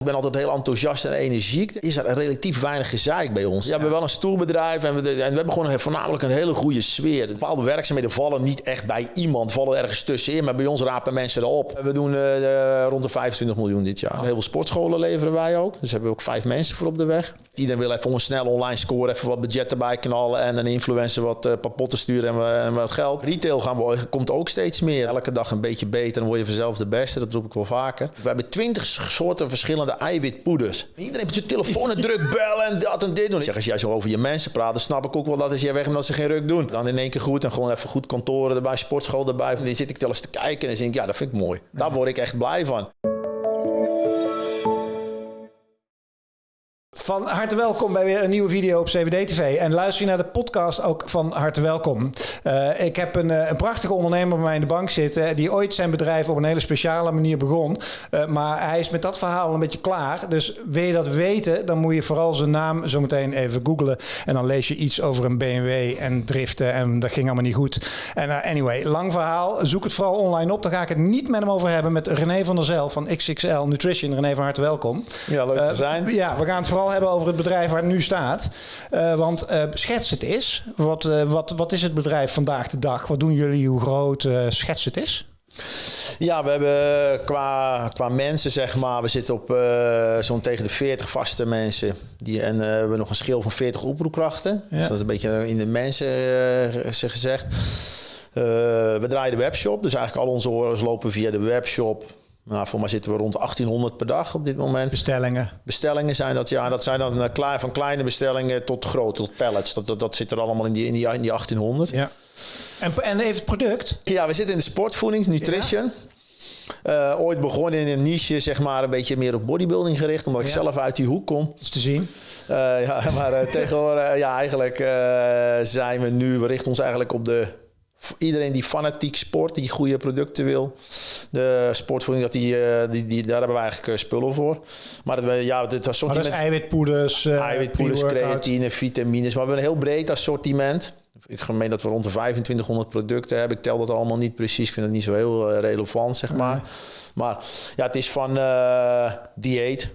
Ik ben altijd heel enthousiast en energiek. Er is er relatief weinig gezeik bij ons. Ja, we hebben wel een stoelbedrijf en we, en we hebben gewoon een, voornamelijk een hele goede sfeer. Bepaalde werkzaamheden vallen niet echt bij iemand, vallen ergens tussenin. Maar bij ons rapen mensen erop. We doen uh, rond de 25 miljoen dit jaar. Heel veel sportscholen leveren wij ook. Dus hebben we ook vijf mensen voor op de weg. Iedereen wil even een snel online score, even wat budget erbij knallen en een influencer wat uh, papotten sturen en, en, wat geld. Retail gaan we, komt ook steeds meer. Elke dag een beetje beter, dan word je vanzelf de beste. Dat roep ik wel vaker. We hebben twintig soorten verschillende eiwitpoeders. Iedereen met je telefoon en druk bellen en dat en dit doen. Ik zeg, als jij zo over je mensen praat, dan snap ik ook wel dat als jij weg bent dat ze geen ruk doen. Dan in één keer goed en gewoon even goed kantoren erbij, sportschool erbij. Dan zit ik wel eens te kijken en dan denk ik, ja, dat vind ik mooi. Daar word ik echt blij van. Van harte welkom bij weer een nieuwe video op CVD TV. En luister je naar de podcast ook van harte welkom. Uh, ik heb een, een, prachtige ondernemer bij mij in de bank zitten... die ooit zijn bedrijf op een hele speciale manier begon. Uh, maar hij is met dat verhaal een beetje klaar. Dus wil je dat weten, dan moet je vooral zijn naam zo meteen even googlen. En dan lees je iets over een BMW en driften en dat ging allemaal niet goed. En uh, anyway, lang verhaal. Zoek het vooral online op. Daar ga ik het niet met hem over hebben. Met René van der Zel van XXL Nutrition. René, van harte welkom. Ja, leuk te zijn. Ja, we gaan het vooral hebben over het bedrijf waar het nu staat. Uh, want uh, schets het is. Wat, uh, wat, wat is het bedrijf vandaag de dag? Wat doen jullie? Hoe groot schets het is? Ja, we hebben qua, qua mensen, zeg maar, we zitten op zo'n tegen de 40 vaste mensen. Die, en we hebben nog een schil van 40 oproepkrachten. Ja. Dus dat is een beetje in de mensen gezegd. we draaien de webshop, dus eigenlijk al onze orders lopen via de webshop. Nou, voor mij zitten we rond 1800 per dag op dit moment. Bestellingen? Bestellingen zijn dat, ja. Dat zijn dan uh, van kleine bestellingen tot grote, tot pallets. Dat, dat, dat zit er allemaal in die, in die, in die 1800. Ja. En, en even het product? Ja, we zitten in de sportvoeding, nutrition. Ja. Uh, ooit begonnen in een niche, zeg maar, een beetje meer op bodybuilding gericht, omdat ik ja. zelf uit die hoek kom. Dat is te zien. Uh, ja, maar tegenwoordig, ja, eigenlijk zijn we nu, we richten ons eigenlijk op de iedereen die fanatiek sport, die goede producten wil. De sportvoeding, dat die, die, die, daar hebben we eigenlijk spullen voor. Maar dat, ja, dit assortiment... Maar dat is eiwitpoeders, uh, eiwitpoeders, creatine, vitamines. Maar we hebben een heel breed assortiment. Ik meen dat we rond de 2500 producten hebben. Ik tel dat allemaal niet precies. Ik vind het niet zo heel relevant, zeg maar. Nee. Maar ja, het is van uh, dieet,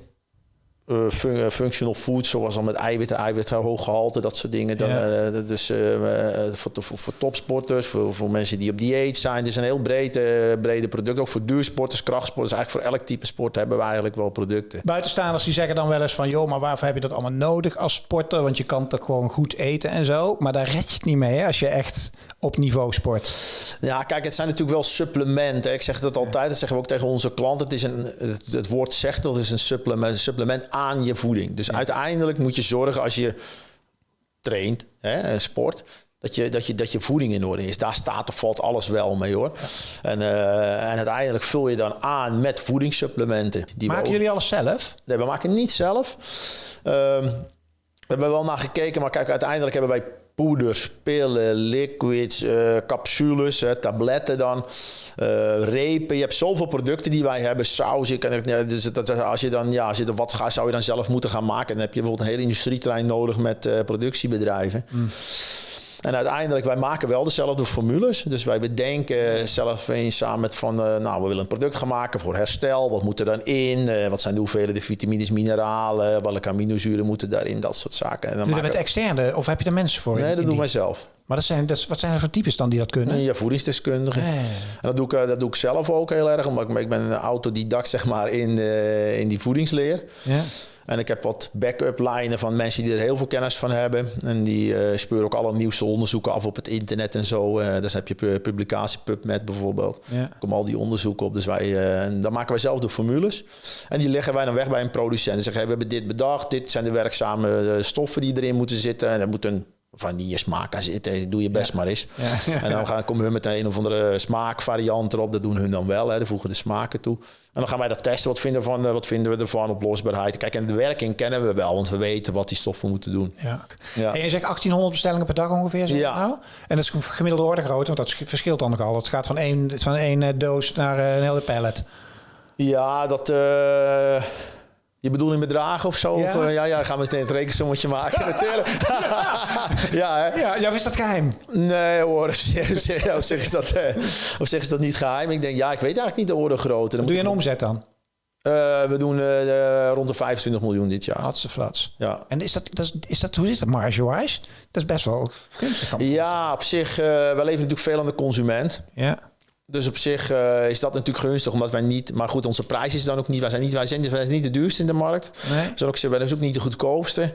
uh, fun functional food, zoals al met eiwitten, eiwit hoog gehalte, dat soort dingen. Dan, ja. uh, dus uh, voor, voor, voor, topsporters, voor, voor mensen die op dieet zijn. Het is een heel breed, brede product. Ook voor duursporters, krachtsporters. Eigenlijk voor elk type sport hebben we eigenlijk wel producten. Buitenstaanders die zeggen dan wel eens van... joh, maar waarvoor heb je dat allemaal nodig als sporter? Want je kan toch gewoon goed eten en zo. Maar daar red je het niet mee hè, als je echt op niveau sport. Ja, kijk, het zijn natuurlijk wel supplementen. Ik zeg dat altijd, dat zeggen we ook tegen onze klanten. Het, is een, het, het woord zegt dat is een supplement, een supplement aan je voeding. Dus ja. uiteindelijk moet je zorgen als je traint, hè, sport, dat je, dat, je, dat je voeding in orde is. Daar staat of valt alles wel mee hoor. En, uh, en uiteindelijk vul je dan aan met voedingssupplementen. Die maken jullie alles zelf? Nee, we maken niet zelf. Uh, we hebben wel naar gekeken, maar kijk, uiteindelijk hebben wij poeders, pillen, liquids, uh, capsules, tabletten dan, uh, repen. Je hebt zoveel producten die wij hebben, saus. Je kan, dus dat, als je dan, ja, als wat gaat, zou je dan zelf moeten gaan maken. Dan heb je bijvoorbeeld een hele industrietrein nodig met uh, productiebedrijven. Mm. En uiteindelijk, wij maken wel dezelfde formules. Dus wij bedenken zelf eens samen met van, uh, nou, we willen een product gaan maken voor herstel. Wat moet er dan in? Uh, wat zijn de hoeveelheden vitamines, mineralen? Welke aminozuren moeten daarin? Dat soort zaken. En dan Doe je dat met externe? Of heb je er mensen voor? Nee, dat doen wij zelf. Maar dat zijn, dat, wat zijn er voor types dan die dat kunnen? Ja, voedingsdeskundigen. Eh. En dat doe, ik, dat doe ik zelf ook heel erg. Omdat ik, ik ben een autodidact zeg maar, in, uh, in die voedingsleer. Ja. En ik heb wat backup lijnen van mensen die er heel veel kennis van hebben. En die uh, speuren ook alle nieuwste onderzoeken af op het internet en zo. Uh, dus heb je publicatie PubMed bijvoorbeeld. Ja. Komen al die onderzoeken op. Dus wij, uh, en dan maken wij zelf de formules. En die leggen wij dan weg bij een producent. En zeggen, hey, we hebben dit bedacht. Dit zijn de werkzame stoffen die erin moeten zitten. En er moet een vanille smaak aan zitten. Doe je best ja. maar eens. Ja, en dan gaan, komen we met een of andere smaakvariant erop. Dat doen hun dan wel. Hè. Dan voegen de smaken toe. En dan gaan wij dat testen. Wat vinden, van, wat vinden we ervan? Oplosbaarheid. Kijk, en de werking kennen we wel. Want we weten wat die stoffen moeten doen. Ja. ja. En je zegt 1800 bestellingen per dag ongeveer? Zo ja. Nou? En dat is gemiddelde orde groot. Want dat verschilt dan nogal. Het gaat van één, van één doos naar een hele pallet. Ja, dat... Uh je bedoeling bedragen of zo? Ja, of, uh, ja, ja gaan we meteen het rekensommetje maken natuurlijk. ja, hè? ja, ja, is dat geheim? Nee hoor, op zich, op zich, is dat, uh, op zich is dat niet geheim. Ik denk, ja, ik weet eigenlijk niet de orde grootte. Dan Doe je een omzet dan? Uh, we doen uh, rond de 25 miljoen dit jaar. Hartstikke flats. Ja. En is dat, dat, is dat, hoe zit dat marge-wise? Dat is best wel gunstig. Ja, op zich, wij leven natuurlijk veel aan de consument. Ja. Dus op zich uh, is dat natuurlijk gunstig, omdat wij niet... Maar goed, onze prijs is dan ook niet... Wij zijn niet, wij zijn, wij zijn niet de duurste in de markt. Nee. Ik zeg, wij zijn ook niet de goedkoopste.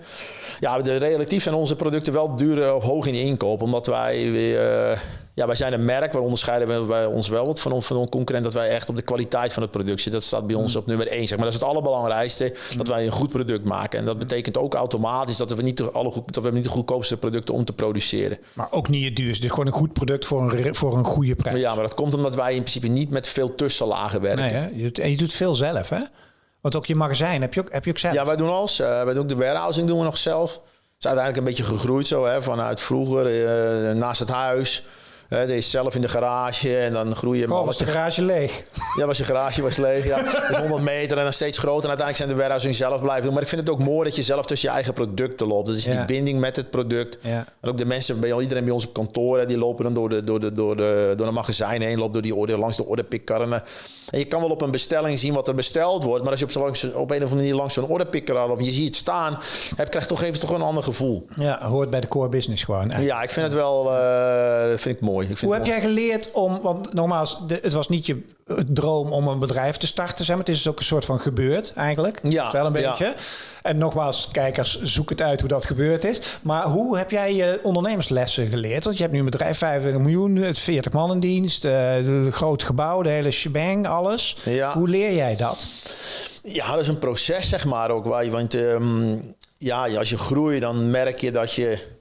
Ja, de, relatief zijn onze producten wel duur of hoog in de inkoop. Omdat wij weer... Uh, ja, wij zijn een merk, waar onderscheiden wij ons wel wat van, van concurrent. Dat wij echt op de kwaliteit van het product zitten. Dat staat bij ons op nummer één. Zeg maar. Dat is het allerbelangrijkste, dat wij een goed product maken. En dat betekent ook automatisch dat we niet de, alle goed, dat we niet de goedkoopste producten om te produceren. Maar ook niet het duurste. Dus gewoon een goed product voor een, voor een goede prijs. Ja, maar dat komt omdat wij in principe niet met veel tussenlagen werken. Nee, hè? Je doet, en je doet veel zelf, hè? Want ook je magazijn heb je ook, heb je ook zelf? Ja, wij doen alles. Uh, wij doen ook de warehousing doen we nog zelf. Het is uiteindelijk een beetje gegroeid zo, hè, vanuit vroeger, uh, naast het huis. Uh, deze zelf in de garage en dan groei je... Oh, was de garage leeg? Ja, was je garage was leeg. Ja. Dus 100 meter en dan steeds groter. En uiteindelijk zijn de warehousing zelf blijven doen. Maar ik vind het ook mooi dat je zelf tussen je eigen producten loopt. Dat is Ja. die binding met het product. Ja. En ook de mensen, bij iedereen bij ons op kantoor, hè, die lopen dan door de, door de, door de, door de magazijn heen, loopt door die orde, langs de ordepikkarren. En je kan wel op een bestelling zien wat er besteld wordt. Maar als je op, langs, op een of andere manier langs zo'n ordepikker loopt je ziet het staan, heb, krijg je toch even toch een ander gevoel. Ja, hoort bij de core business gewoon. Ja, ik vind het wel dat vind ik mooi. Ik vind Hoe het heb jij geleerd om, want nogmaals, de, het was niet je droom om een bedrijf te starten, zeg maar. Het is dus ook een soort van gebeurd eigenlijk. Ja, Wel een ja. beetje. En nogmaals, kijkers, zoek het uit hoe dat gebeurd is. Maar hoe heb jij je ondernemerslessen geleerd? Want je hebt nu een bedrijf, 25 miljoen, het 40 man in dienst, eh, de groot gebouw, de hele shebang, alles. Ja. Hoe leer jij dat? Ja, dat is een proces, zeg maar ook. Waar je, want ehm, ja, als je groeit, dan merk je dat je.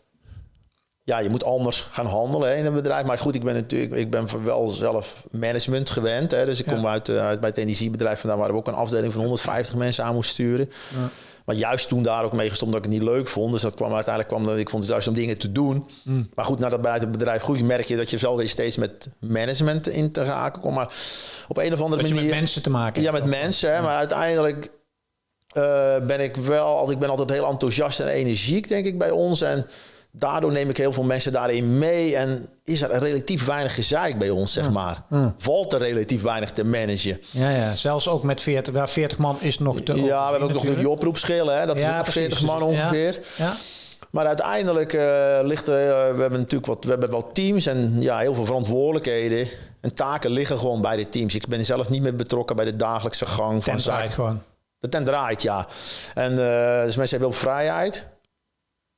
Ja, je moet anders gaan handelen hè, in een bedrijf. Maar goed, ik ben natuurlijk ik ben wel zelf management gewend. Hè, dus ik Ja. kom uit, eh, uit bij het energiebedrijf vandaan, waar we ook een afdeling van 150 mensen aan moesten sturen. Maar juist toen daar ook mee gestopt dat ik het niet leuk vond. Dus dat kwam uiteindelijk kwam dat ik vond het juist om dingen te doen. Mm. Maar goed, nadat bij het bedrijf groeit, merk je dat je wel weer steeds met management in te raken komt. Maar op een of andere Dat manier. met mensen te maken Ja, met mensen. Hè, maar uiteindelijk eh, ben ik wel, ik ben altijd heel enthousiast en energiek, denk ik, bij ons. En daardoor neem ik heel veel mensen daarin mee. En is er relatief weinig gezeik bij ons, zeg maar. Valt er relatief weinig te managen. Ja, ja, zelfs ook met 40, waar 40 man is nog te Ja, we hebben ook nog die oproepschillen, hè? Dat is Ja, ook nog precies. 40 man ongeveer. Ja. Maar uiteindelijk eh, ligt er, eh, we hebben natuurlijk wat, we hebben wel teams en ja, heel veel verantwoordelijkheden. En taken liggen gewoon bij de teams. Ik ben zelf niet meer betrokken bij de dagelijkse gang van Tent draait zaken. gewoon. De tent draait, ja. En eh, dus mensen hebben heel veel vrijheid.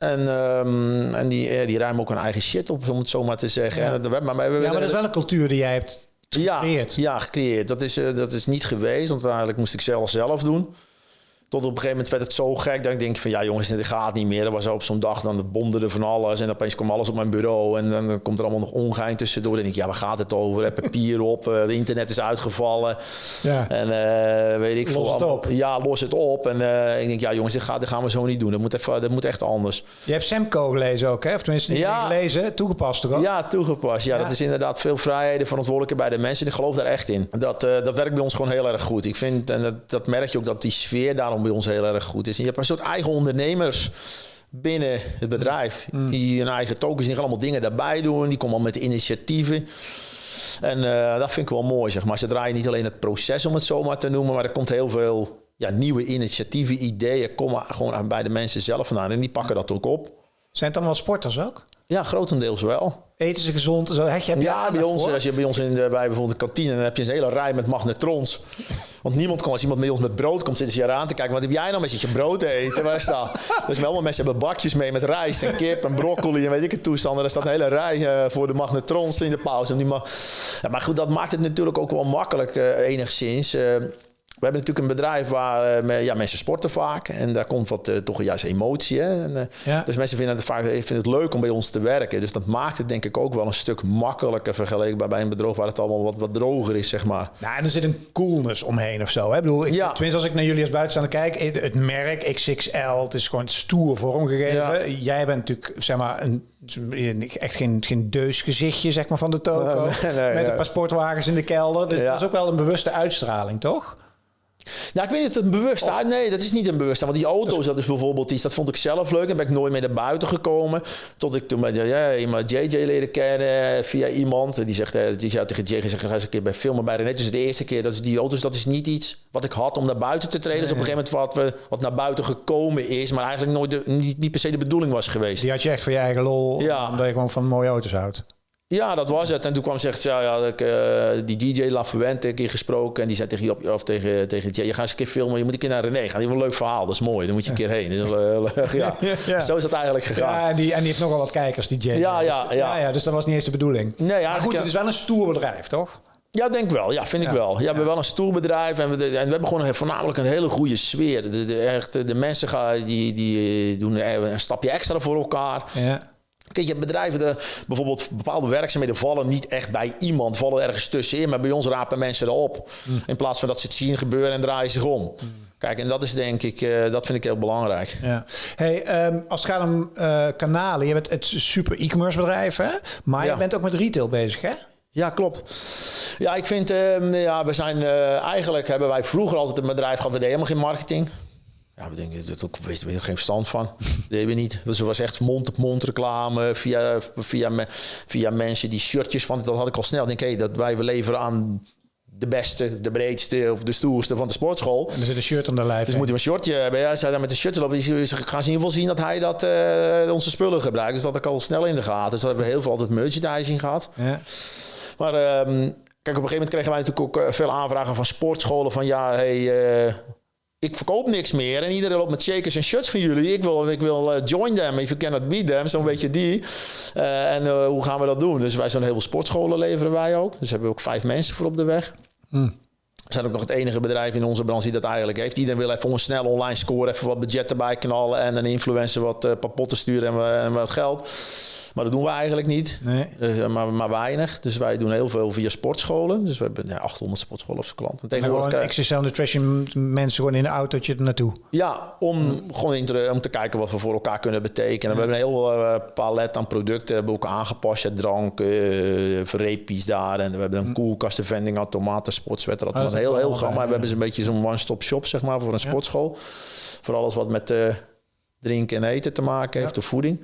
En, ehm, en die, die ruimen ook hun eigen shit op, om het zo maar te zeggen. Ja. En maar, maar, Ja, maar dat is wel een cultuur die jij hebt gecreëerd. ja, gecreëerd. Dat is, eh, dat is niet geweest, want uiteindelijk moest ik zelf zelf doen. Tot op een gegeven moment werd het zo gek dat ik denk van ja jongens, dit gaat niet meer. Dat was op zo'n dag, dan bonderde van alles en opeens kwam alles op mijn bureau en dan komt er allemaal nog ongein tussendoor. Dan denk ik, ja waar gaat het over? Papier op, eh, de internet is uitgevallen. Ja. En eh, weet ik Los veel. het. Ja, los het op. En eh, ik denk, ja jongens, dit, gaat, dit gaan we zo niet doen. Dat moet, even, dat moet echt anders. Je hebt Semco gelezen ook, hè? Of tenminste niet Ja. gelezen, toegepast toch ook? Ja, toegepast. Ja, Ja. dat is inderdaad veel vrijheden, verantwoordelijkheid bij de mensen. Ik geloof daar echt in. Dat, dat werkt bij ons gewoon heel erg goed. Ik vind, en dat, dat merk je ook, dat die sfeer daarom bij ons heel erg goed is. En je hebt een soort eigen ondernemers binnen het bedrijf. Die hun eigen tokens, die gaan allemaal dingen daarbij doen. Die komen al met initiatieven. En eh, dat vind ik wel mooi, zeg maar. Ze draaien niet alleen het proces, om het zo maar te noemen, maar er komt heel veel ja, nieuwe initiatieven, ideeën, komen gewoon aan bij de mensen zelf vandaan. En die pakken dat ook op. Zijn het allemaal sporters ook? Ja, grotendeels wel. Eten ze gezond? Zo, heb je, heb je Ja, bij ons, voor? als je bij ons in de, bij bijvoorbeeld de kantine, dan heb je een hele rij met magnetrons. Want niemand kan, als iemand bij ons met brood komt, zitten ze je aan te kijken. Wat heb jij nou met je brood te eten? Waar staat? Dus allemaal mensen hebben bakjes mee met rijst en kip en broccoli en weet ik het toestanden. Er staat een hele rij eh, voor de magnetrons in de pauze. En die mag... ja, maar goed, dat maakt het natuurlijk ook wel makkelijk eh, enigszins. Eh, we hebben natuurlijk een bedrijf waar eh, ja, mensen sporten vaak. En daar komt wat, eh, toch juist emotie. Hè? En, eh, Ja. Dus mensen vinden het vaak vinden het leuk om bij ons te werken. Dus dat maakt het denk ik ook wel een stuk makkelijker vergeleken bij, een bedrijf waar het allemaal wat, wat droger is, zeg maar. Nou, en er zit een coolness omheen of zo. Hè? Ik bedoel, ik, Ja. tenminste als ik naar jullie als buitenstaander kijk, het- merk XXL, het is gewoon stoer vormgegeven. Ja. Jij bent natuurlijk, zeg maar, een, echt geen, geen deusgezichtje zeg maar, van de toko. Nee, nee, met een paar sportwagens in de kelder. Dus dat is ook wel een bewuste uitstraling, toch? Nou, ik weet niet of het een bewust uit. Nee, dat is niet een bewust. Want die auto's, dat is bijvoorbeeld iets, dat vond ik zelf leuk. En ben ik nooit meer naar buiten gekomen. Tot ik toen met ja, iemand JJ leren kennen via iemand. Die zegt, eh, die zei tegen JJ, zeg, ga eens een keer bij filmen bij René. Dus de eerste keer, dat is die auto's, dat is niet iets wat ik had om naar buiten te treden. Is op een gegeven moment wat, wat naar buiten gekomen is. Maar eigenlijk nooit de, niet, niet per se de bedoeling was geweest. Die had je echt voor je eigen lol, Ja. omdat je gewoon van mooie auto's houdt. Ja, dat was het. En toen kwam zegt, ja, ja ik, eh, die DJ La Fuente een keer gesproken. En die zei tegen Job, of tegen, tegen je gaat eens een keer filmen. Je moet een keer naar René gaan. Die heeft een leuk verhaal. Dat is mooi. Dan moet je een keer heen. Dus, ja. Ja. Zo is dat eigenlijk gegaan. Ja, en die, en die heeft nogal wat kijkers, die Jay. Ja, ja, ja. ja, ja, dus dat was niet eens de bedoeling. Nee, maar goed, het is wel een stoer bedrijf, toch? Ja, denk wel. Ja, vind ik wel. Ja, we hebben wel een stoer bedrijf en we, en we hebben gewoon een, voornamelijk een hele goede sfeer. De, de, echt, de mensen gaan, die, die doen een stapje extra voor elkaar. Ja. Kijk, je hebt bedrijven, de, bijvoorbeeld bepaalde werkzaamheden vallen niet echt bij iemand, vallen ergens tussenin. Maar bij ons rapen mensen erop. In plaats van dat ze het zien gebeuren en draaien zich om. Kijk, en dat is denk ik, eh, dat vind ik heel belangrijk. Ja. Hey, ehm, als het gaat om eh, kanalen, je bent het super e-commerce bedrijf, hè? Maar Ja. je bent ook met retail bezig, hè? Ja, klopt. Ja, ik vind, ehm, ja, we zijn eh, eigenlijk hebben wij vroeger altijd een bedrijf gehad, we deden helemaal geen marketing. Ja, we denken, dat ook, weet je, geen verstand van. Dat deden we niet. Dus was echt mond-op-mond reclame via, via, me- via mensen die shirtjes van, dat had ik al snel. Denk, hé, dat wij we leveren aan de beste, de breedste of de stoerste van de sportschool. En er zit een shirt om de lijf. Dus moet hij een shortje hebben. Ja, zij daar met een shirtje lopen. Die gaan ze in ieder geval zien dat hij dat, eh, onze spullen gebruikt. Dus dat had ik al snel in de gaten. Dus dat hebben we heel veel altijd merchandising gehad. Ja. Maar ehm, kijk, op een gegeven moment kregen wij natuurlijk ook eh, veel aanvragen van sportscholen. Van ja, hey, eh, ik verkoop niks meer. En iedereen loopt met shakers en shirts van jullie. Ik wil, ik wil eh, join them if you cannot beat them. Zo'n beetje die. Eh, en eh, hoe gaan we dat doen? Dus wij zijn heel veel sportscholen leveren wij ook. Dus hebben we ook vijf mensen voor op de weg. Hmm. We zijn ook nog het enige bedrijf in onze branche die dat eigenlijk heeft. Iedereen wil even een snel online scoren, even wat budget erbij knallen en een influencer wat uh, papotten sturen en, wa- en wat geld. Maar dat doen we eigenlijk niet. Nee. Eh, maar, maar weinig. Dus wij doen heel veel via sportscholen. Dus we hebben ja, 800 sportscholen als klanten. En Tegenwoordig, gewoon eh, Exercise Nutrition mensen gewoon in een autootje er naartoe. ja, om gewoon in te, om te kijken wat we voor elkaar kunnen betekenen. We hebben een heel uh, palet aan producten hebben we ook aangepast. Ja, drank, uh, repies daar. En we hebben een koelkasten, vending, automaten, sportswetter. Dat Ah, was een heel, heel gamma. We hebben een beetje zo'n one-stop shop, zeg maar, voor een sportschool. Voor alles wat met drinken en eten te maken heeft, of voeding.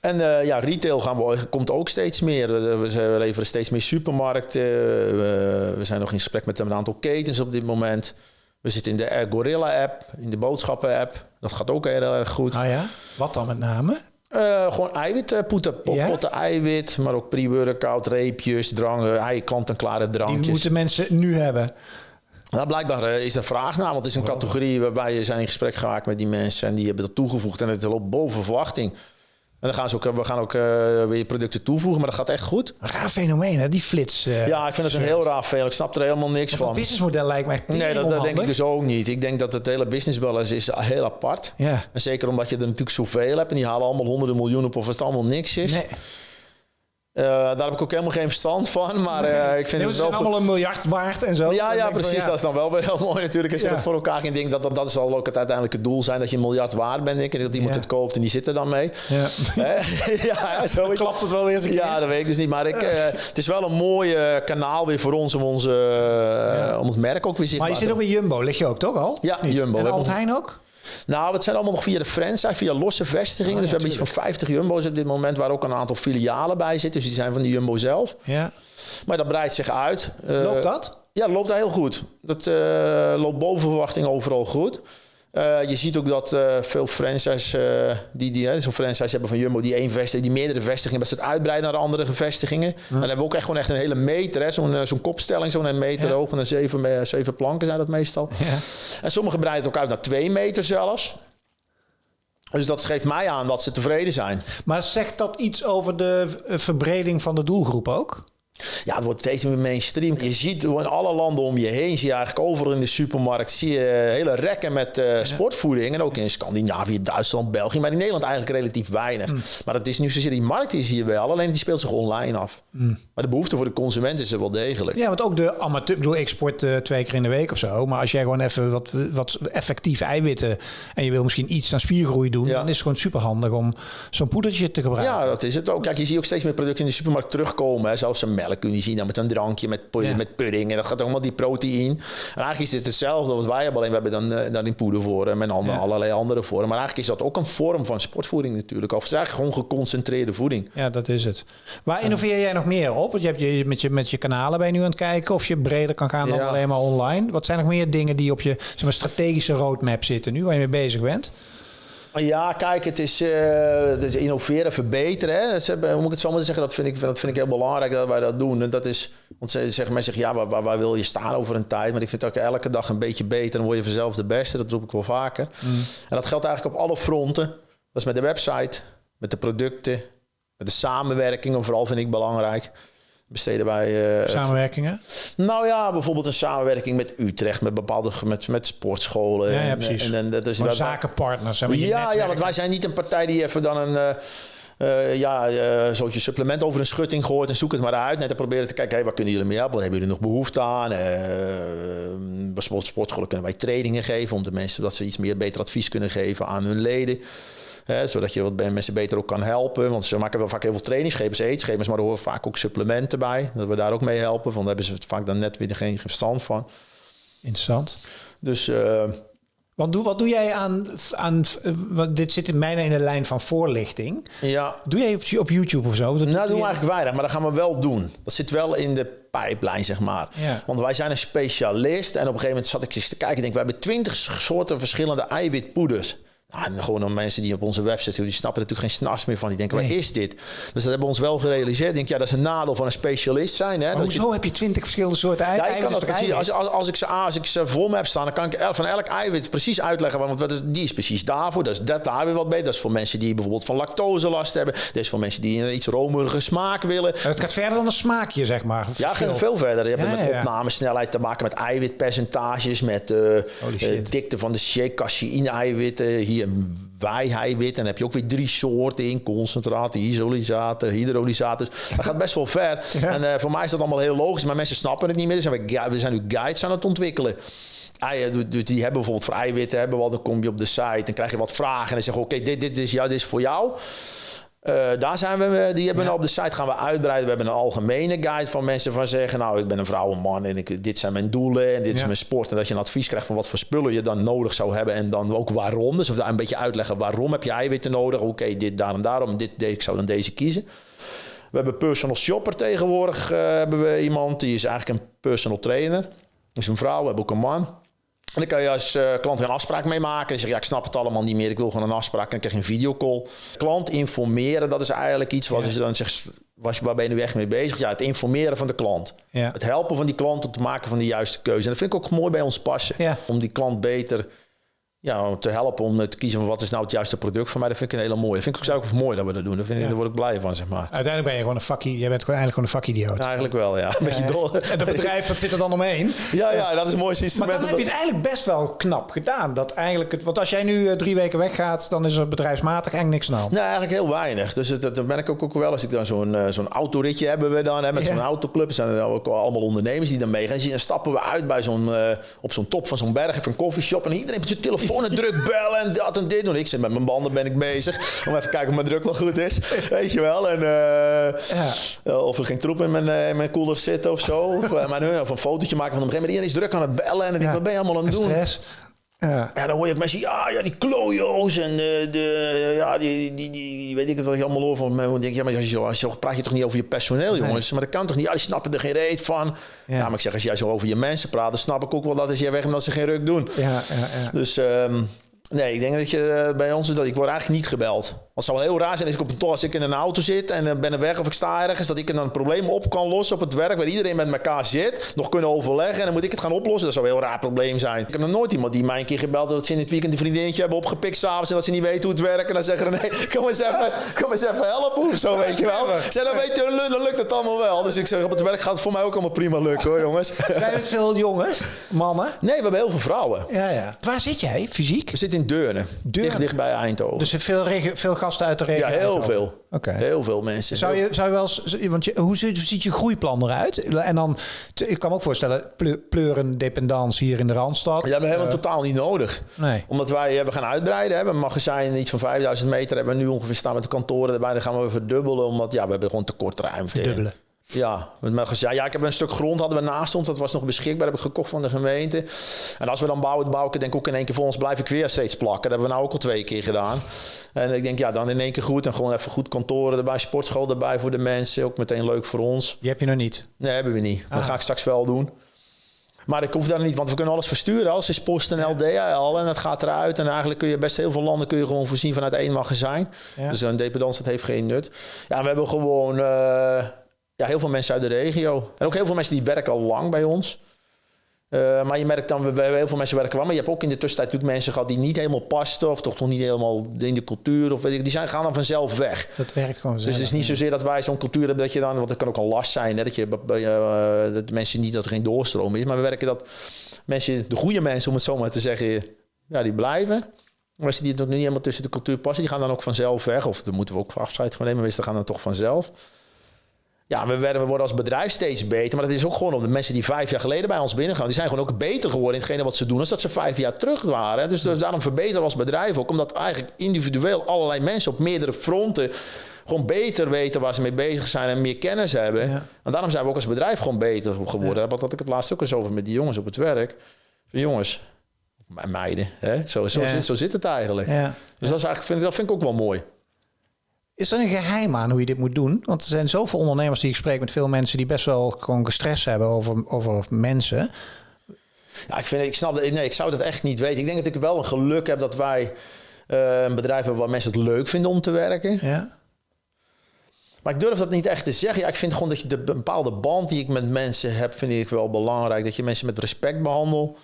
En uh, ja, retail gaan we, komt ook steeds meer. We, we leveren steeds meer supermarkten. We, we, zijn nog in gesprek met een aantal ketens op dit moment. We zitten in de Gorilla-app, in de boodschappen-app. Dat gaat ook heel erg goed. Ah ja? Wat dan met name? Uh, gewoon eiwitpotten, pot, ja? potten eiwit, maar ook pre-workout, reepjes, drank, klant-en-klare drankjes. Die moeten mensen nu hebben. Nou, blijkbaar is er vraag naar, want het is een categorie waarbij je zijn in gesprek geraakt met die mensen en die hebben dat toegevoegd en het loopt boven verwachting. En dan gaan ze ook, we gaan ook uh, weer producten toevoegen, maar dat gaat echt goed. Een raar fenomeen, hè? die flits. Uh, ja, ik vind het een heel raar fenomeen. Ik snap er helemaal niks van. Het businessmodel lijkt echt Nee, dat, dat denk ik dus ook niet. Ik denk dat het hele businessmodel is, is heel apart. Ja. En zeker omdat je er natuurlijk zoveel hebt en die halen allemaal honderden miljoenen op of het allemaal niks is. Nee. Uh, daar heb ik ook helemaal geen verstand van. Maar uh, ik vind nee, het wel. allemaal een miljard waard en zo. Ja, ja precies. Van, ja. Dat is dan wel weer heel mooi natuurlijk. Als je ja. dat voor elkaar ging denken, dat, dat, dat zal ook het uiteindelijke doel zijn. Dat je een miljard waard bent. Denk ik. Dat iemand ja. het koopt en die zit er dan mee. Ja, ja zo dan klapt het wel weer eens een keer. Ja, dat weet ik dus niet. Maar ik, uh, het is wel een mooi kanaal weer voor ons om, onze, om het merk ook weer zichtbaar Maar je zit ook bij Jumbo, lig je ook toch al? Ja, Jumbo. En Albert Heijn ook? Nou, het zijn allemaal nog via de franchise, via losse vestigingen. Oh, ja, dus we hebben iets van 50 Jumbo's op dit moment, waar ook een aantal filialen bij zitten. Dus die zijn van de Jumbo zelf. Ja. Maar dat breidt zich uit. Loopt dat? Ja, dat loopt heel goed. Dat uh, loopt boven verwachting overal goed. Uh, je ziet ook dat uh, veel franchise die, die zo'n franchise hebben van Jumbo, die één vestiging, die meerdere vestigingen, dat ze het uitbreiden naar andere vestigingen. Ja. En dan hebben we ook echt gewoon echt een hele meter, zo'n zo'n kopstelling, zo'n meter ja. hoog, en zeven, zeven planken zijn dat meestal. Ja. En sommige breiden het ook uit naar twee meter zelfs. Dus dat geeft mij aan dat ze tevreden zijn. Maar zegt dat iets over de verbreding van de doelgroep ook? Ja, het wordt steeds meer mainstream. Je ziet in alle landen om je heen, zie je eigenlijk overal in de supermarkt, zie je hele rekken met uh, sportvoeding. En ook in Scandinavië, Duitsland, België. Maar in Nederland eigenlijk relatief weinig. Mm. Maar dat is nu zozeer die markt is hier wel, alleen die speelt zich online af. Maar de behoefte voor de consument is er wel degelijk. Ja, want ook de amateur... Ik bedoel, ik sport uh, twee keer in de week of zo. Maar als jij gewoon even wat, wat effectief eiwitten... en je wil misschien iets aan spiergroei doen... Ja. dan is het gewoon super handig om zo'n poedertje te gebruiken. Ja, dat is het ook. Kijk, je ziet ook steeds meer producten in de supermarkt terugkomen. Hè. Zelfs een melk kun je zien dan met een drankje, met, ja. met pudding. En dat gaat allemaal die proteïne. En eigenlijk is dit hetzelfde wat wij hebben. Alleen we hebben dan, uh, dan in poeder voor en met andere, ja. allerlei andere vormen. Maar eigenlijk is dat ook een vorm van sportvoeding natuurlijk. Of het is eigenlijk gewoon geconcentreerde voeding. Ja, dat is het. Waar innoveer jij nog meer op? Want je hebt je, met, je, met je kanalen ben je nu aan het kijken of je breder kan gaan dan ja. alleen maar online. Wat zijn nog meer dingen die op je zeg maar, strategische roadmap zitten nu, waar je mee bezig bent? Ja, kijk, het is, uh, het is innoveren, verbeteren. Hè. Hoe moet ik het zo maar zeggen? Dat vind, ik, dat vind ik heel belangrijk dat wij dat doen. En dat is, want ze zeggen mensen, ja, waar, waar, waar, wil je staan over een tijd? Maar ik vind ook elke dag een beetje beter. Dan word je vanzelf de beste. Dat roep ik wel vaker. Mm. En dat geldt eigenlijk op alle fronten. Dat is met de website, met de producten, de samenwerking. En vooral vind ik belangrijk besteden wij... Uh, Samenwerkingen? Nou ja, bijvoorbeeld een samenwerking met Utrecht, met bepaalde met, met sportscholen. Ja, ja precies. En, en, en, dus zakenpartners. Ja, netwerk. ja, want wij zijn niet een partij die even dan een... Uh, uh, ja, uh, zoals je supplement over een schutting gooit en zoek het maar uit. Net te proberen te kijken, hey, waar kunnen jullie mee helpen? Wat hebben jullie nog behoefte aan? Uh, bij sportscholen kunnen wij trainingen geven om de mensen dat ze iets meer beter advies kunnen geven aan hun leden. Hè, zodat je wat mensen beter ook kan helpen. Want ze maken wel vaak heel veel trainingsschepers, eetschepers, maar er horen vaak ook supplementen bij. Dat we daar ook mee helpen. Want daar hebben ze vaak dan net weer geen verstand van. Interessant. Dus... Uh, wat doe, wat doe jij aan, aan dit zit in mijne in de lijn van voorlichting. Ja. Doe jij op, op YouTube of zo? Dat nou, doen we eigenlijk weinig, maar dat gaan we wel doen. Dat zit wel in de pijplijn, zeg maar. Ja. Want wij zijn een specialist. En op een gegeven moment zat ik eens te kijken. Ik denk, we hebben twintig soorten verschillende eiwitpoeders. Nou, gewoon om mensen die op onze website zitten, die snappen natuurlijk geen snars meer van. Die denken, nee. wat is dit? Dus dat hebben we ons wel gerealiseerd. Ik denk, ja, dat is een nadeel van een specialist zijn. Hè? Hoezo je... heb je twintig verschillende soorten eiwit? Ja, ik kan dat precies. Als, als, als, ik ze, als ik ze voor me heb staan, dan kan ik van elk eiwit precies uitleggen. Want wat is, die is precies daarvoor. Dat is dat daar weer wat beter. Dat is voor mensen die bijvoorbeeld van lactose last hebben. Dat is voor mensen die een iets romerige smaak willen. het gaat verder dan een smaakje, zeg maar. Ja, gaat veel verder. Je hebt ja, met ja. opnamesnelheid te maken met eiwitpercentages, met uh, uh, dikte van de shake, caseïne-eiwitten. Hier wij-eiwit. En dan heb je ook weer drie soorten in. Concentraten, isolisaten, hydrolysaten. Dus dat gaat best wel ver. Ja. En uh, voor mij is dat allemaal heel logisch. Maar mensen snappen het niet meer. Dus we, we zijn nu guides aan het ontwikkelen. Eieren, die hebben bijvoorbeeld voor eiwitten, hebben wel, dan kom je op de site en krijg je wat vragen. En dan zeg je, oké, okay, dit, dit, is jou, dit is voor jou. Uh, daar zijn we, die hebben ja. we op de site gaan we uitbreiden. We hebben een algemene guide van mensen van zeggen: Nou, ik ben een vrouw, een man en ik, dit zijn mijn doelen en dit ja. is mijn sport. En dat je een advies krijgt van wat voor spullen je dan nodig zou hebben en dan ook waarom. Dus daar een beetje uitleggen waarom heb je eiwitten nodig. Oké, okay, dit, daarom, daarom. Dit, dit, ik zou dan deze kiezen. We hebben personal shopper tegenwoordig. Uh, hebben we iemand die is eigenlijk een personal trainer. Dat is een vrouw, we hebben ook een man. En dan kan je als uh, klant een afspraak mee maken. En zeg ja, ik snap het allemaal niet meer. Ik wil gewoon een afspraak. En dan krijg je een videocall. Klant informeren, dat is eigenlijk iets wat ja. je dan zegt... Was je, waar ben je nu echt mee bezig? Ja, het informeren van de klant. Ja. Het helpen van die klant om te maken van de juiste keuze. En dat vind ik ook mooi bij ons passen. Ja. Om die klant beter ja, te helpen om te kiezen van wat is nou het juiste product voor mij. Dat vind ik een hele mooie. Dat vind ik ook zelf mooi dat we dat doen. Daar, vind ik, ja. daar word ik blij van, zeg maar. Uiteindelijk ben je gewoon een vakkie. Jij bent gewoon eigenlijk gewoon een vakidioot. Ja, eigenlijk wel, ja. Een beetje dol. En dat bedrijf, dat zit er dan omheen. Ja, ja, dat is mooi instrument. Maar dan heb je het eigenlijk best wel knap gedaan. Dat eigenlijk het, want als jij nu uh, drie weken weggaat, dan is er bedrijfsmatig eigenlijk niks aan. Nee, eigenlijk heel weinig. Dus dat, dat ben ik ook, ook wel. Als ik dan zo'n uh, zo'n autoritje hebben we dan, hè, met ja. zo'n autoclub. Zijn er ook allemaal ondernemers die dan meegaan. Dan stappen we uit bij zo'n, uh, op zo'n top van zo'n berg, even een koffieshop. En iedereen met zijn telefoon en druk bellen en dat en dit doen. Ik zit met mijn banden ben ik bezig. Om even kijken of mijn druk wel goed is. Weet je wel. En, uh, ja. Of er geen troep in mijn, uh, in mijn koeler zit of zo. Of, maar, of een fotootje maken van een gegeven moment. Iedereen is druk aan het bellen. En dan denk ik, wat ben je allemaal aan het doen? Stress. Ja. ja, dan hoor je mensen, ja, ja die klojo's en de, de ja, die, die, die, weet ik het wel je allemaal over. Maar dan denk ik, ja, maar als je, zo, als je praat je toch niet over je personeel, jongens. Nee. Maar dat kan toch niet? Ja, die snappen er geen reet van. Ja. ja. maar ik zeg, als jij zo over je mensen praat, dan snap ik ook wel dat als jij weg en dat ze geen ruk doen. Ja, ja, ja. Dus... Um, Nee, ik denk dat je bij ons is dat ik word eigenlijk niet gebeld. Het zou wel heel raar zijn als ik op een als ik in een auto zit en ben er weg of ik sta ergens, dat ik dan een probleem op kan lossen op het werk waar iedereen met elkaar zit, nog kunnen overleggen en dan moet ik het gaan oplossen. Dat zou een heel raar probleem zijn. Ik heb nog nooit iemand die mij een keer gebeld dat ze in het weekend een vriendinnetje hebben opgepikt s'avonds en dat ze niet weten hoe het werkt en dan zeggen ze nee, kom eens even, kom eens even helpen of zo, weet je wel. Zeg, dan weet je, dan lukt het allemaal wel. Dus ik zeg, op het werk gaat het voor mij ook allemaal prima lukken hoor, jongens. Zijn het veel jongens, mannen? Nee, we hebben heel veel vrouwen. Ja, ja. Waar zit jij fysiek? We zitten in Deurne. Deurne. Dicht, dicht bij Eindhoven. Dus veel, veel gasten uit de regio? Ja, heel veel. Heel veel mensen. Zou je, zou je wel eens, want je, hoe ziet, hoe ziet je groeiplan eruit? En dan, ik kan me ook voorstellen, pleu- pleuren dependance hier in de Randstad. Ja, we hebben helemaal totaal niet nodig. Nee. Omdat wij hebben gaan uitbreiden. We hebben een magazijn iets van 5000 meter. Hebben we nu ongeveer staan met de kantoren erbij. Dan gaan we verdubbelen. Omdat ja, we hebben gewoon tekort ruimte. Verdubbelen. Ja, met magazijn. Ja, ik heb een stuk grond hadden we naast ons. Dat was nog beschikbaar. heb ik gekocht van de gemeente. En als we dan bouwen, bouw ik het denk ik ook in één keer voor ons. Blijf ik weer steeds plakken. Dat hebben we nou ook al twee keer gedaan. En ik denk, ja, dan in één keer goed. En gewoon even goed kantoren erbij. Sportschool erbij voor de mensen. Ook meteen leuk voor ons. Die heb je nog niet. Nee, hebben we niet. Dat Ah. ga ik straks wel doen. Maar ik hoef daar niet, want we kunnen alles versturen. Alles is post en LDL en het gaat eruit. En eigenlijk kun je best heel veel landen kun je gewoon voorzien vanuit één magazijn. Ja. Dus een dependance, dat heeft geen nut. Ja, we hebben gewoon eh, ja, heel veel mensen uit de regio. En ook heel veel mensen die werken al lang bij ons. Eh, maar je merkt dan, we hebben heel veel mensen werken wel. Maar je hebt ook in de tussentijd natuurlijk mensen gehad die niet helemaal pasten. Of toch nog niet helemaal in de cultuur. Of weet ik, die zijn, gaan dan vanzelf weg. Dat werkt gewoon Dus het is niet zozeer dat wij zo'n cultuur hebben dat je dan, want dat kan ook een last zijn, hè, dat je bij, eh, dat mensen niet dat er geen doorstroom is, maar we werken dat mensen, de goede mensen om het zo maar te zeggen, ja, die blijven. Maar als die nog niet helemaal tussen de cultuur passen, die gaan dan ook vanzelf weg. Of dan moeten we ook afscheid van nemen, meestal gaan dan toch vanzelf. Ja, we, werden, we worden als bedrijf steeds beter. Maar dat is ook gewoon omdat de mensen die vijf jaar geleden bij ons binnengaan... die zijn gewoon ook beter geworden in hetgene wat ze doen... als dat ze vijf jaar terug waren. Dus daarom verbeteren we als bedrijf ook. Omdat eigenlijk individueel allerlei mensen op meerdere fronten... gewoon beter weten waar ze mee bezig zijn en meer kennis hebben. Ja. En daarom zijn we ook als bedrijf gewoon beter geworden. Daar had ik het laatst ook eens over met die jongens op het werk. Van jongens, me- meiden, hè? Zo, zo, Ja. zit, zo zit het eigenlijk. Ja. Dus dat, is eigenlijk, vind, dat vind ik ook wel mooi. Is er een geheim aan hoe je dit moet doen? Want er zijn zoveel ondernemers die ik spreek met veel mensen die best wel gewoon gestrest hebben over, over mensen. Ja, ik, vind, ik snap dat. Nee, ik zou dat echt niet weten. Ik denk dat ik wel een geluk heb dat wij eh, een bedrijf hebben waar mensen het leuk vinden om te werken. Ja. Maar ik durf dat niet echt te zeggen. Ja, ik vind gewoon dat je de bepaalde band die ik met mensen heb, vind ik wel belangrijk. Dat je mensen met respect behandelt.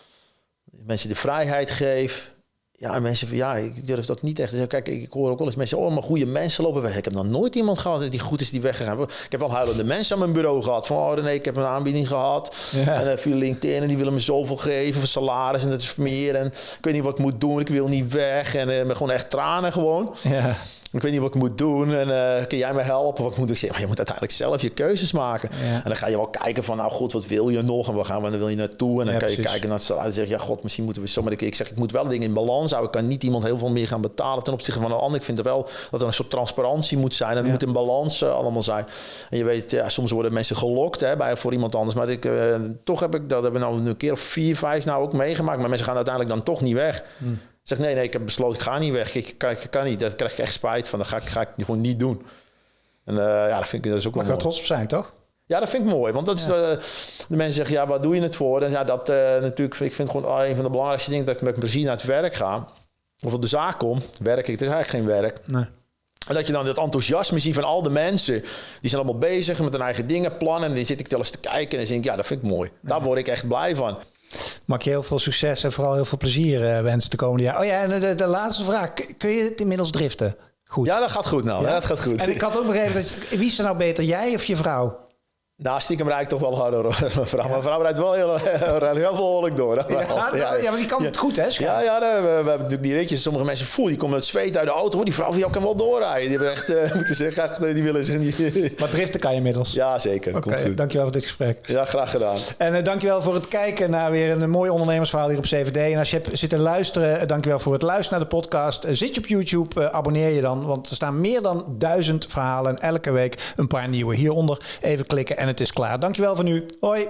Mensen de vrijheid geeft. Ja, en mensen van ja, ik durf dat niet echt te zeggen. Kijk, ik hoor ook wel eens mensen, oh, maar goede mensen lopen weg. Ik heb nog nooit iemand gehad die goed is die weggegaan. Ik heb wel huilende mensen aan mijn bureau gehad. Van, oh René, ik heb een aanbieding gehad. Ja. En uh, via LinkedIn en die willen me zoveel geven voor salaris en dat is meer. En ik weet niet wat ik moet doen, ik wil niet weg. En uh, gewoon echt tranen gewoon. Ja. Ik weet niet wat ik moet doen en uh, kun jij me helpen? Wat moet ik zeggen? Maar je moet uiteindelijk zelf je keuzes maken. Ja. En dan ga je wel kijken van, nou goed, wat wil je nog? En waar gaan we, dan wil je naartoe? En dan Ja, kan je precies. kijken naar het salaris. En ja god, misschien moeten we zo. Maar ik zeg, ik moet wel dingen in balans houden. Ik kan niet iemand heel veel meer gaan betalen ten opzichte van een ander. Ik vind er wel dat er een soort transparantie moet zijn. En het Ja. moet in balans uh, allemaal zijn. En je weet, ja, soms worden mensen gelokt hè, bij, voor iemand anders. Maar ik, uh, toch heb ik dat hebben we nou een keer of vier, vijf nou ook meegemaakt. Maar mensen gaan uiteindelijk dan toch niet weg. Hmm. Zeg nee, nee, ik heb besloten, ik ga niet weg. Ik, kan, ik kan niet. Daar krijg ik echt spijt van. Dat ga ik, ga ik gewoon niet doen. En uh, ja, dat vind ik dat is ook wel mooi. trots op zijn, toch? Ja, dat vind ik mooi. Want dat is de, de mensen zeggen, ja, waar doe je het voor? En ja, dat uh, natuurlijk, ik vind gewoon een van de belangrijkste dingen dat ik met plezier naar het werk ga. Of op de zaak kom, werk ik, het is eigenlijk geen werk. Nee. En dat je dan dat enthousiasme ziet van al de mensen. Die zijn allemaal bezig met hun eigen dingen plannen. En dan zit ik wel eens te kijken en dan denk ik, ja, dat vind ik mooi. Daar word ik echt blij van. Mag je heel veel succes en vooral heel veel plezier uh, wensen de komende jaar. Oh ja, en de, de laatste vraag. Kun je het inmiddels driften? Goed. Ja, dat gaat goed nou. Ja? dat gaat goed. En ik had ook begrepen, dat, wie is er nou beter, jij of je vrouw? Nou, stiekem ik toch wel harder, mijn vrouw. Ja. Mijn vrouw rijdt wel heel, heel, behoorlijk door. Ja, ja, ja, maar die kan het goed, hè? Ja, ja we, we, hebben natuurlijk die ritjes. Sommige mensen voelen, die komen met zweet uit de auto. Die vrouw jou kan wel doorrijden. Die hebben echt, uh, moeten zeggen, echt, die willen zich niet... Maar driften kan je inmiddels? Ja, zeker. Oké, okay, dankjewel voor dit gesprek. Ja, graag gedaan. En uh, dankjewel voor het kijken naar weer een mooi ondernemersverhaal hier op CVD. En als je hebt zitten luisteren, uh, dankjewel voor het luisteren naar de podcast. Zit je op YouTube, abonneer je dan. Want er staan meer dan duizend verhalen. En elke week een paar nieuwe. Hieronder even klikken en het is klaar. Dankjewel voor nu. Hoi.